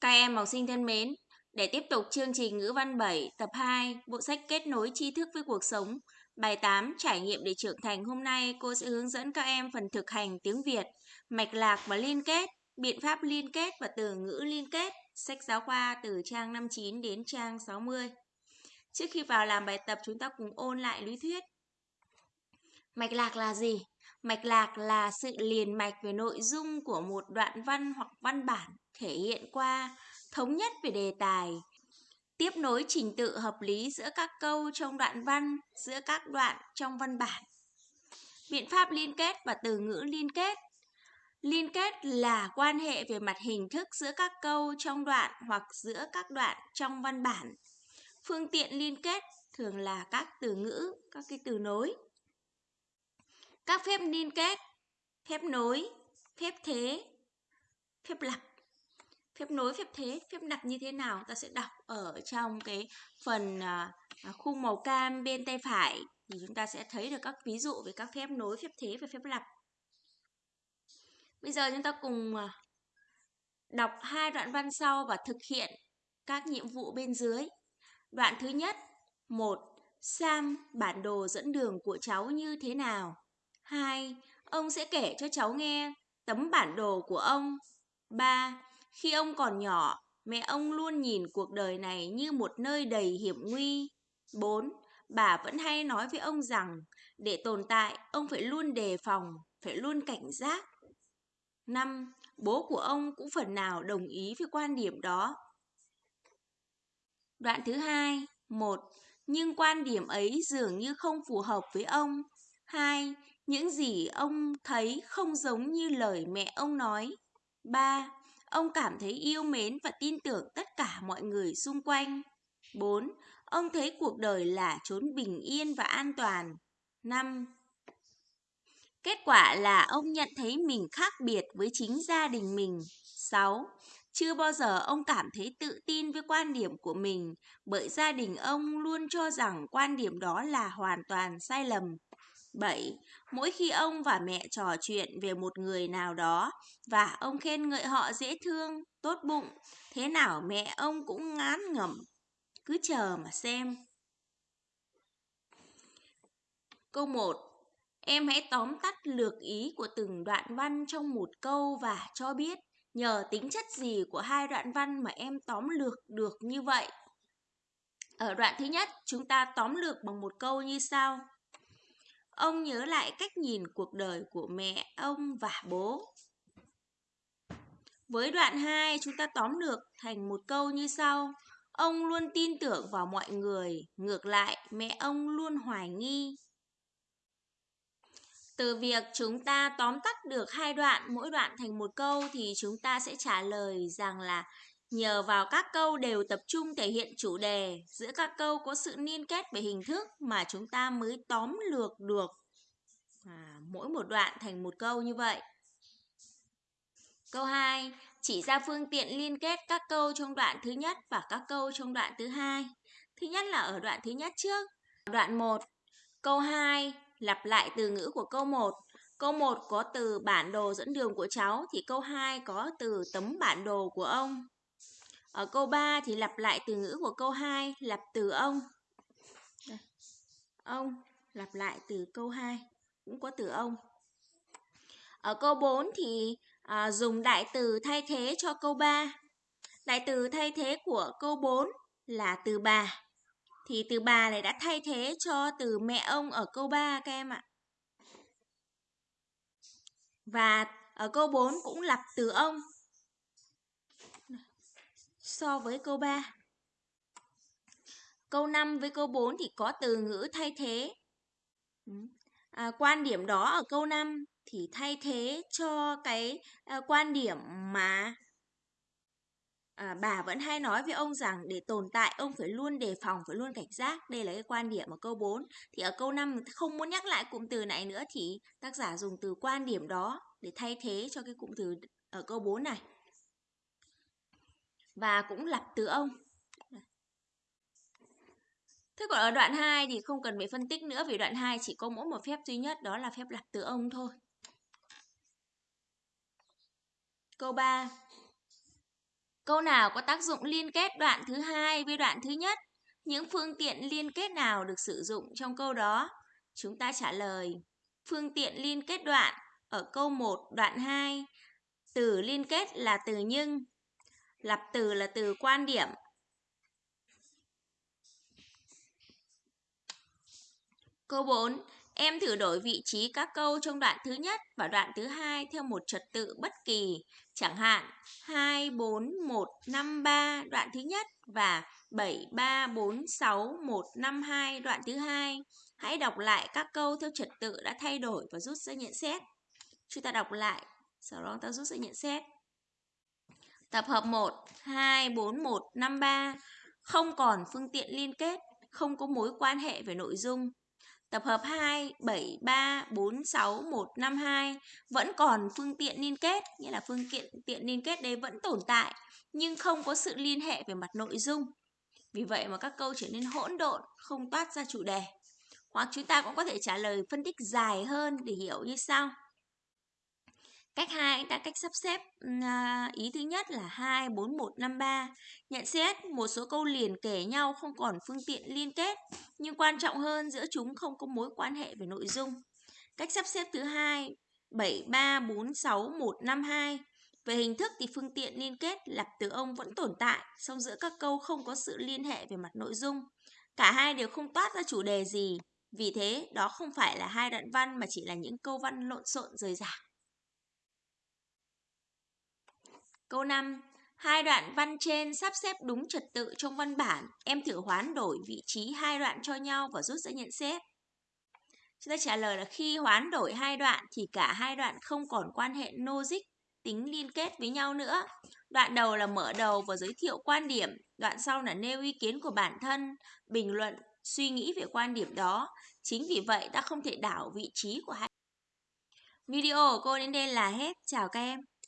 Các em học sinh thân mến, để tiếp tục chương trình ngữ văn 7 tập 2, bộ sách kết nối tri thức với cuộc sống, bài 8 trải nghiệm để trưởng thành hôm nay cô sẽ hướng dẫn các em phần thực hành tiếng Việt, mạch lạc và liên kết, biện pháp liên kết và từ ngữ liên kết, sách giáo khoa từ trang 59 đến trang 60. Trước khi vào làm bài tập chúng ta cùng ôn lại lý thuyết. Mạch lạc là gì? Mạch lạc là sự liền mạch về nội dung của một đoạn văn hoặc văn bản thể hiện qua thống nhất về đề tài, tiếp nối trình tự hợp lý giữa các câu trong đoạn văn, giữa các đoạn trong văn bản. Biện pháp liên kết và từ ngữ liên kết. Liên kết là quan hệ về mặt hình thức giữa các câu trong đoạn hoặc giữa các đoạn trong văn bản. Phương tiện liên kết thường là các từ ngữ, các cái từ nối. Các phép liên kết, phép nối, phép thế, phép lặp. Phép nối, phép thế, phép lặp như thế nào ta sẽ đọc ở trong cái phần à, à, khu khung màu cam bên tay phải thì chúng ta sẽ thấy được các ví dụ về các phép nối, phép thế và phép lặp. Bây giờ chúng ta cùng à, đọc hai đoạn văn sau và thực hiện các nhiệm vụ bên dưới. Đoạn thứ nhất, một Sam, bản đồ dẫn đường của cháu như thế nào? 2. Ông sẽ kể cho cháu nghe tấm bản đồ của ông. 3. Khi ông còn nhỏ, mẹ ông luôn nhìn cuộc đời này như một nơi đầy hiểm nguy. 4. Bà vẫn hay nói với ông rằng để tồn tại, ông phải luôn đề phòng, phải luôn cảnh giác. 5. Bố của ông cũng phần nào đồng ý với quan điểm đó. Đoạn thứ hai, 1. Nhưng quan điểm ấy dường như không phù hợp với ông. 2. Những gì ông thấy không giống như lời mẹ ông nói. 3. Ông cảm thấy yêu mến và tin tưởng tất cả mọi người xung quanh. 4. Ông thấy cuộc đời là chốn bình yên và an toàn. 5. Kết quả là ông nhận thấy mình khác biệt với chính gia đình mình. 6. Chưa bao giờ ông cảm thấy tự tin với quan điểm của mình, bởi gia đình ông luôn cho rằng quan điểm đó là hoàn toàn sai lầm. 7. Mỗi khi ông và mẹ trò chuyện về một người nào đó và ông khen ngợi họ dễ thương, tốt bụng, thế nào mẹ ông cũng ngán ngẩm, cứ chờ mà xem. Câu 1. Em hãy tóm tắt lược ý của từng đoạn văn trong một câu và cho biết nhờ tính chất gì của hai đoạn văn mà em tóm lược được như vậy. Ở đoạn thứ nhất, chúng ta tóm lược bằng một câu như sau. Ông nhớ lại cách nhìn cuộc đời của mẹ, ông và bố. Với đoạn 2, chúng ta tóm được thành một câu như sau. Ông luôn tin tưởng vào mọi người, ngược lại mẹ ông luôn hoài nghi. Từ việc chúng ta tóm tắt được hai đoạn, mỗi đoạn thành một câu thì chúng ta sẽ trả lời rằng là Nhờ vào các câu đều tập trung thể hiện chủ đề, giữa các câu có sự liên kết về hình thức mà chúng ta mới tóm lược được à, mỗi một đoạn thành một câu như vậy. Câu 2. Chỉ ra phương tiện liên kết các câu trong đoạn thứ nhất và các câu trong đoạn thứ hai. Thứ nhất là ở đoạn thứ nhất trước. Đoạn 1. Câu 2 lặp lại từ ngữ của câu 1. Câu 1 có từ bản đồ dẫn đường của cháu thì câu 2 có từ tấm bản đồ của ông. Ở câu 3 thì lặp lại từ ngữ của câu 2, lặp từ ông. Ông lặp lại từ câu 2, cũng có từ ông. Ở câu 4 thì à, dùng đại từ thay thế cho câu 3. Đại từ thay thế của câu 4 là từ bà. Thì từ bà này đã thay thế cho từ mẹ ông ở câu 3 các em ạ. Và ở câu 4 cũng lặp từ ông so với câu 3. Câu 5 với câu 4 thì có từ ngữ thay thế. Ừ. À, quan điểm đó ở câu 5 thì thay thế cho cái à, quan điểm mà à, bà vẫn hay nói với ông rằng để tồn tại ông phải luôn đề phòng, phải luôn cảnh giác. Đây là cái quan điểm ở câu 4. Thì ở câu 5 không muốn nhắc lại cụm từ này nữa thì tác giả dùng từ quan điểm đó để thay thế cho cái cụm từ ở câu 4 này và cũng lặp từ ông. Thế còn ở đoạn 2 thì không cần phải phân tích nữa, vì đoạn 2 chỉ có mỗi một phép duy nhất, đó là phép lặp từ ông thôi. Câu 3. Câu nào có tác dụng liên kết đoạn thứ hai với đoạn thứ nhất? Những phương tiện liên kết nào được sử dụng trong câu đó? Chúng ta trả lời. Phương tiện liên kết đoạn ở câu 1 đoạn 2. Từ liên kết là từ nhưng. Lập từ là từ quan điểm. Câu 4. Em thử đổi vị trí các câu trong đoạn thứ nhất và đoạn thứ hai theo một trật tự bất kỳ, chẳng hạn 2, 4, 1, 5, 3 đoạn thứ nhất và 7, 3, 4, 6, 1, 5, 2 đoạn thứ hai. Hãy đọc lại các câu theo trật tự đã thay đổi và rút ra nhận xét. Chúng ta đọc lại, sau đó ta rút ra nhận xét. Tập hợp 1, 2, 4, 1, 5, 3 không còn phương tiện liên kết, không có mối quan hệ về nội dung. Tập hợp 2, 7, 3, 4, 6, 1, 5, 2 vẫn còn phương tiện liên kết, nghĩa là phương tiện tiện liên kết đấy vẫn tồn tại, nhưng không có sự liên hệ về mặt nội dung. Vì vậy mà các câu trở nên hỗn độn, không toát ra chủ đề. Hoặc chúng ta cũng có thể trả lời phân tích dài hơn để hiểu như sau. Cách 2 ta cách sắp xếp à, ý thứ nhất là 2 4 1 5 3. Nhận xét một số câu liền kể nhau không còn phương tiện liên kết, nhưng quan trọng hơn giữa chúng không có mối quan hệ về nội dung. Cách sắp xếp thứ hai 7 3 4 6 1 5 2. Về hình thức thì phương tiện liên kết lặp từ ông vẫn tồn tại, song giữa các câu không có sự liên hệ về mặt nội dung. Cả hai đều không toát ra chủ đề gì, vì thế đó không phải là hai đoạn văn mà chỉ là những câu văn lộn xộn rời rạc. Câu 5. Hai đoạn văn trên sắp xếp đúng trật tự trong văn bản. Em thử hoán đổi vị trí hai đoạn cho nhau và rút ra nhận xét. Chúng ta trả lời là khi hoán đổi hai đoạn thì cả hai đoạn không còn quan hệ logic, tính liên kết với nhau nữa. Đoạn đầu là mở đầu và giới thiệu quan điểm, đoạn sau là nêu ý kiến của bản thân, bình luận, suy nghĩ về quan điểm đó. Chính vì vậy ta không thể đảo vị trí của hai. Video của cô đến đây là hết. Chào các em.